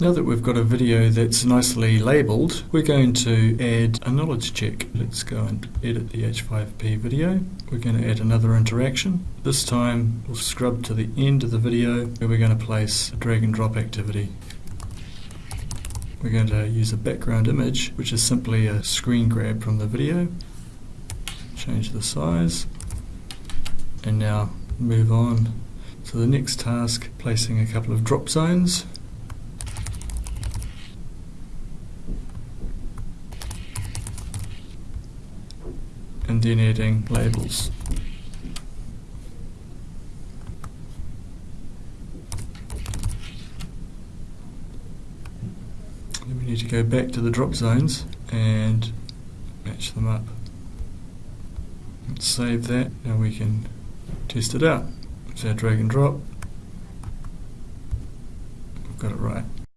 Now that we've got a video that's nicely labelled, we're going to add a knowledge check. Let's go and edit the H5P video. We're going to add another interaction. This time we'll scrub to the end of the video where we're going to place a drag and drop activity. We're going to use a background image, which is simply a screen grab from the video. Change the size. And now move on to the next task, placing a couple of drop zones. And adding labels. Then we need to go back to the drop zones and match them up. Let's save that, now we can test it out. So drag and drop. We've got it right.